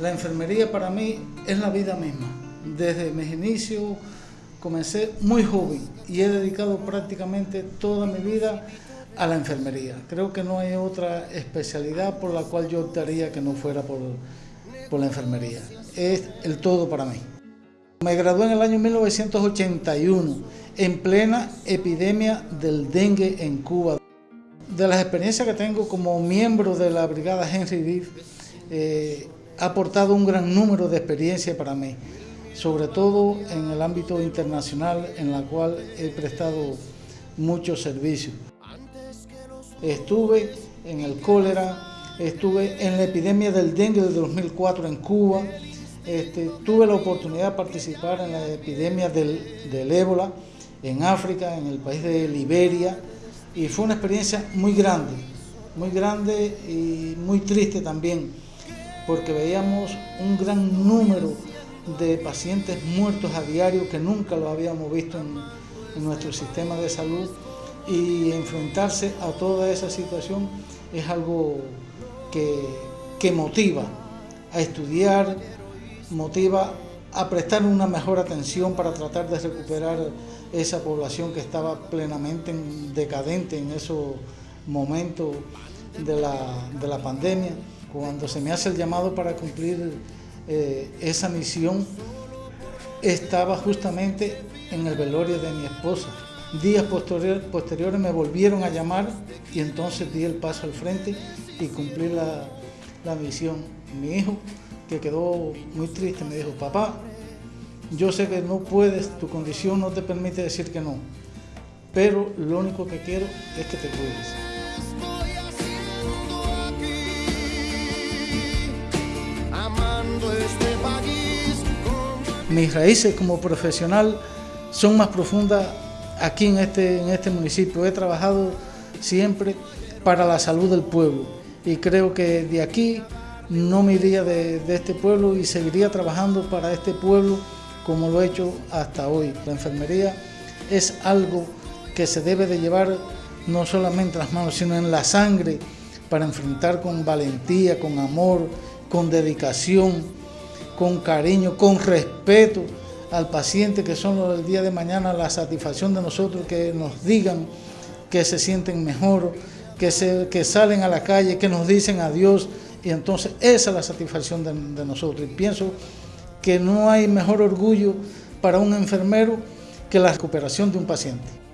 La enfermería para mí es la vida misma. Desde mis inicios comencé muy joven y he dedicado prácticamente toda mi vida a la enfermería. Creo que no hay otra especialidad por la cual yo optaría que no fuera por, por la enfermería. Es el todo para mí. Me gradué en el año 1981 en plena epidemia del dengue en Cuba. De las experiencias que tengo como miembro de la brigada Henry eh, ha aportado un gran número de experiencias para mí, sobre todo en el ámbito internacional en la cual he prestado muchos servicios. Estuve en el cólera, estuve en la epidemia del dengue del 2004 en Cuba, este, tuve la oportunidad de participar en la epidemia del, del ébola en África, en el país de Liberia, y fue una experiencia muy grande, muy grande y muy triste también porque veíamos un gran número de pacientes muertos a diario que nunca lo habíamos visto en, nuestro sistema de salud y enfrentarse a toda esa situación es algo que, que motiva a estudiar, motiva a prestar una mejor atención para tratar de recuperar esa población que estaba plenamente decadente en esos momentos de la, de la pandemia. Cuando se me hace el llamado para cumplir eh, esa misión, estaba justamente en el velorio de mi esposa. Días posteriores me volvieron a llamar y entonces di el paso al frente y cumplí la, la misión. Mi hijo, que quedó muy triste, me dijo, papá, yo sé que no puedes, tu condición no te permite decir que no, pero lo único que quiero es que te cuides. Mis raíces como profesional son más profundas aquí en este, en este municipio. He trabajado siempre para la salud del pueblo y creo que de aquí no me iría de, de este pueblo y seguiría trabajando para este pueblo como lo he hecho hasta hoy. La enfermería es algo que se debe de llevar no solamente en las manos, sino en la sangre para enfrentar con valentía, con amor, con dedicación, con cariño, con respeto al paciente, que son los del día de mañana la satisfacción de nosotros, que nos digan que se sienten mejor, que, se, que salen a la calle, que nos dicen adiós, y entonces esa es la satisfacción de, de nosotros. Y pienso que no hay mejor orgullo para un enfermero que la recuperación de un paciente.